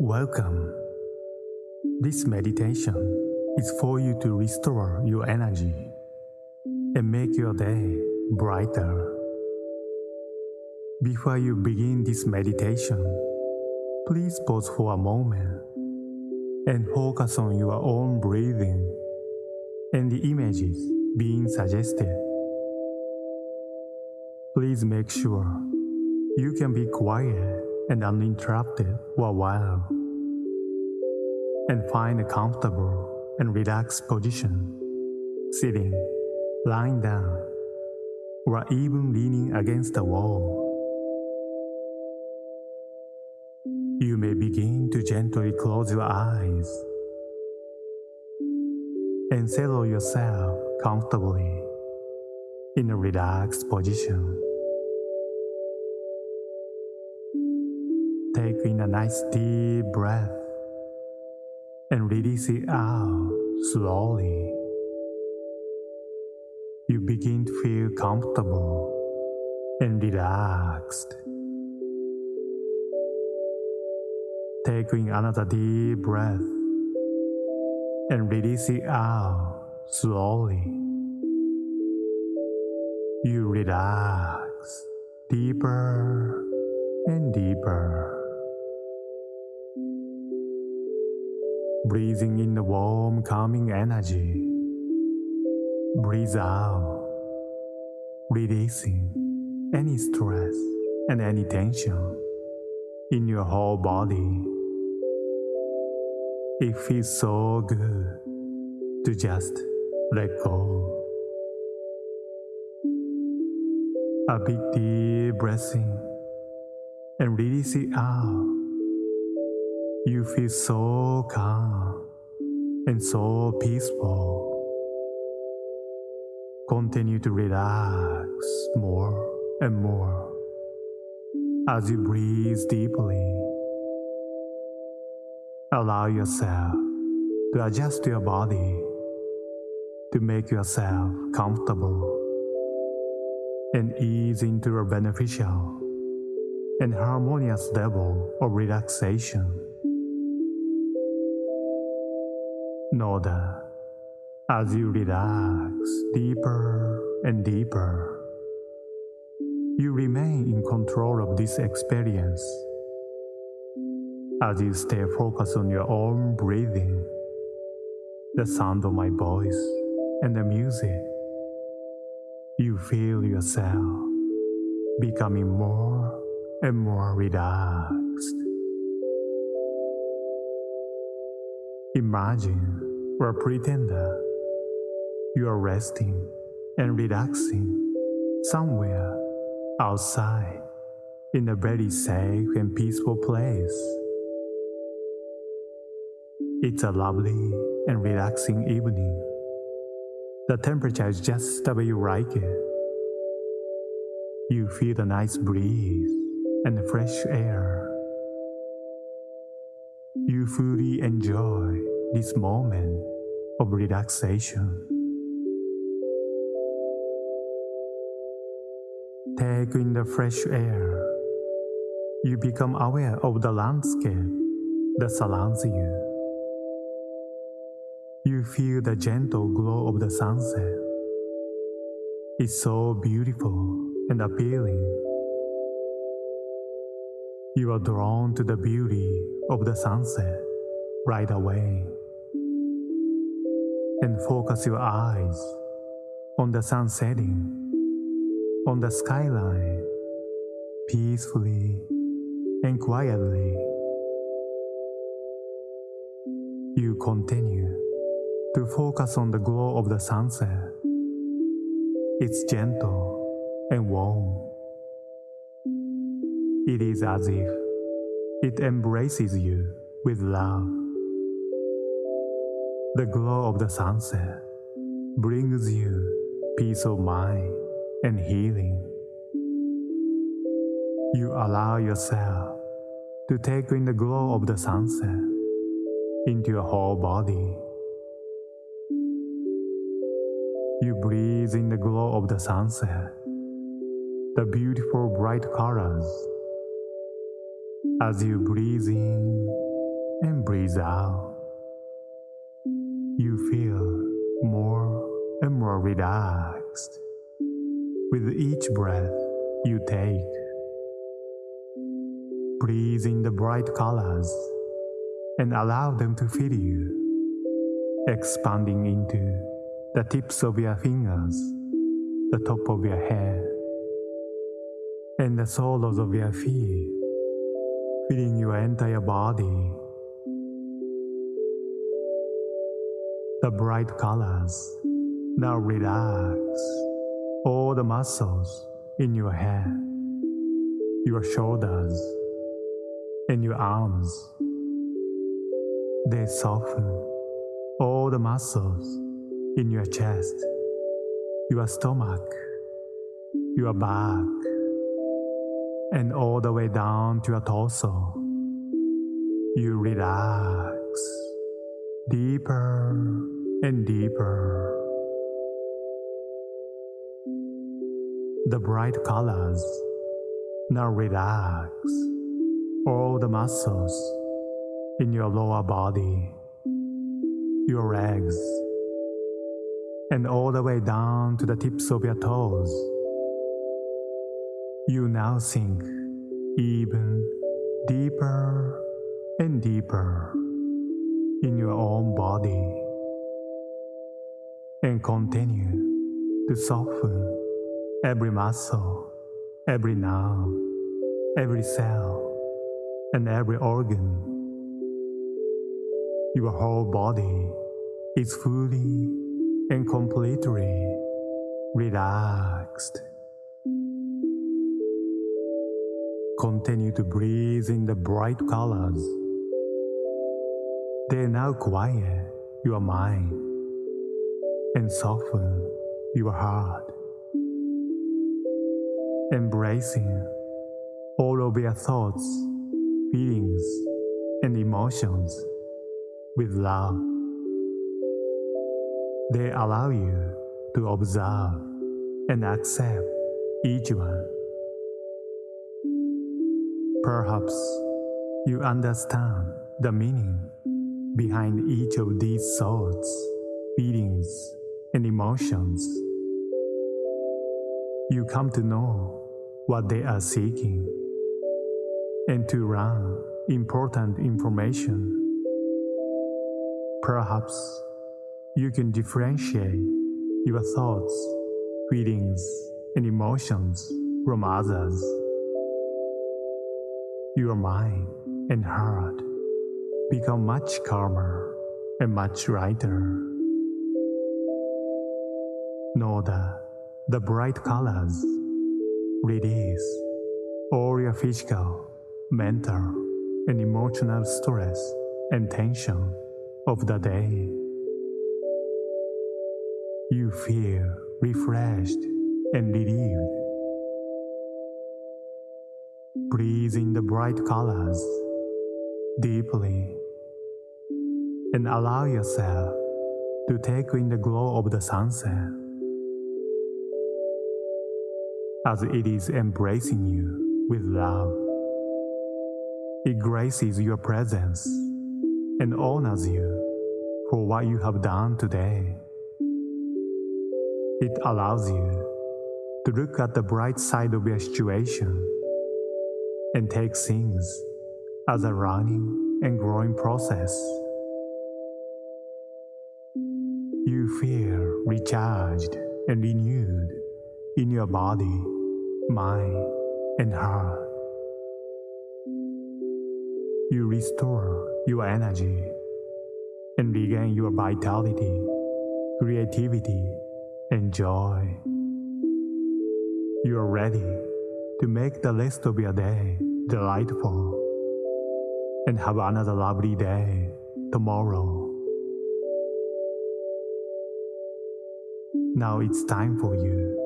Welcome. This meditation is for you to restore your energy and make your day brighter. Before you begin this meditation, please pause for a moment and focus on your own breathing and the images being suggested. Please make sure you can be quiet and uninterrupted for a while and find a comfortable and relaxed position, sitting, lying down, or even leaning against the wall. You may begin to gently close your eyes and settle yourself comfortably in a relaxed position. Take in a nice deep breath and release it out slowly. You begin to feel comfortable and relaxed. Take in another deep breath and release it out slowly. You relax deeper and deeper. Breathing in the warm, calming energy. Breathe out, releasing any stress and any tension in your whole body. It feels so good to just let go. A big deep breath in and release it out. You feel so calm and so peaceful. Continue to relax more and more as you breathe deeply. Allow yourself to adjust your body to make yourself comfortable and ease into a beneficial and harmonious level of relaxation. Know that as you relax deeper and deeper, you remain in control of this experience as you stay focused on your own breathing, the sound of my voice, and the music. You feel yourself becoming more and more relaxed. Imagine or pretend that you are resting and relaxing somewhere outside in a very safe and peaceful place. It's a lovely and relaxing evening. The temperature is just the way you like it. You feel the nice breeze and fresh air. You fully enjoy this moment of relaxation. Take in the fresh air. You become aware of the landscape that surrounds you. You feel the gentle glow of the sunset. It's so beautiful and appealing. You are drawn to the beauty of the sunset right away. And focus your eyes on the sun setting, on the skyline, peacefully and quietly. You continue to focus on the glow of the sunset. It's gentle and warm. It is as if it embraces you with love. The glow of the sunset brings you peace of mind and healing. You allow yourself to take in the glow of the sunset into your whole body. You breathe in the glow of the sunset, the beautiful bright colors, as you breathe in and breathe out. You feel more and more relaxed with each breath you take. Breathe in the bright colors and allow them to fill you, expanding into the tips of your fingers, the top of your head, and the soles of your feet, filling your entire body. The bright colors now relax all the muscles in your head, your shoulders, and your arms. They soften all the muscles in your chest, your stomach, your back, and all the way down to your torso. You relax deeper and deeper. The bright colors now relax all the muscles in your lower body, your legs, and all the way down to the tips of your toes. You now sink even deeper and deeper in your own body and continue to soften every muscle, every nerve, every cell, and every organ your whole body is fully and completely relaxed. Continue to breathe in the bright colors. They now quiet your mind and soften your heart. Embracing all of your thoughts, feelings, and emotions with love. They allow you to observe and accept each one. Perhaps you understand the meaning behind each of these thoughts, feelings, and emotions. You come to know what they are seeking and to run important information Perhaps you can differentiate your thoughts, feelings, and emotions from others. Your mind and heart become much calmer and much lighter. Know that the bright colors release all your physical, mental, and emotional stress and tension of the day. You feel refreshed and relieved. Breathe in the bright colors deeply and allow yourself to take in the glow of the sunset as it is embracing you with love. It graces your presence and honors you for what you have done today. It allows you to look at the bright side of your situation and take things as a running and growing process. You feel recharged and renewed in your body, mind, and heart. You restore your energy and regain your vitality, creativity, and joy. You are ready to make the rest of your day delightful and have another lovely day tomorrow. Now it's time for you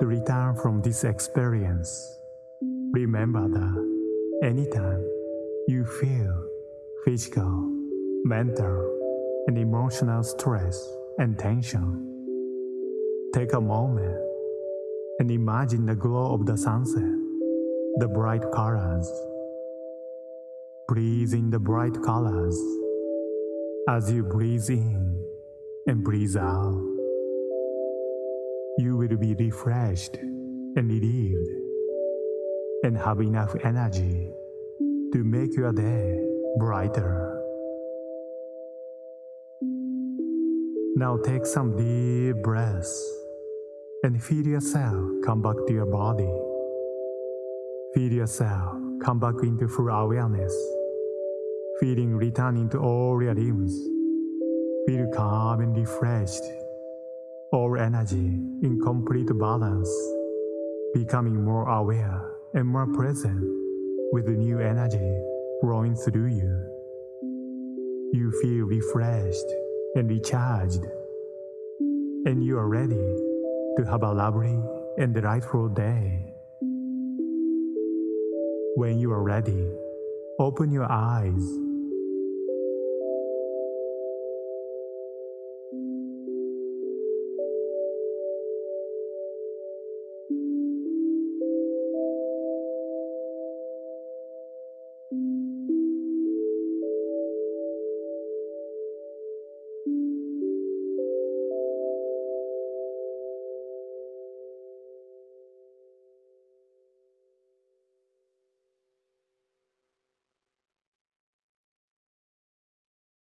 to return from this experience. Remember that anytime you feel physical, mental, and emotional stress and tension. Take a moment and imagine the glow of the sunset, the bright colors, breathe in the bright colors. As you breathe in and breathe out, you will be refreshed and relieved and have enough energy to make your day brighter. Now take some deep breaths and feel yourself come back to your body. Feel yourself come back into full awareness, feeling returning to all your limbs. Feel calm and refreshed, all energy in complete balance, becoming more aware and more present with the new energy flowing through you. You feel refreshed and recharged, and you are ready to have a lovely and delightful day. When you are ready, open your eyes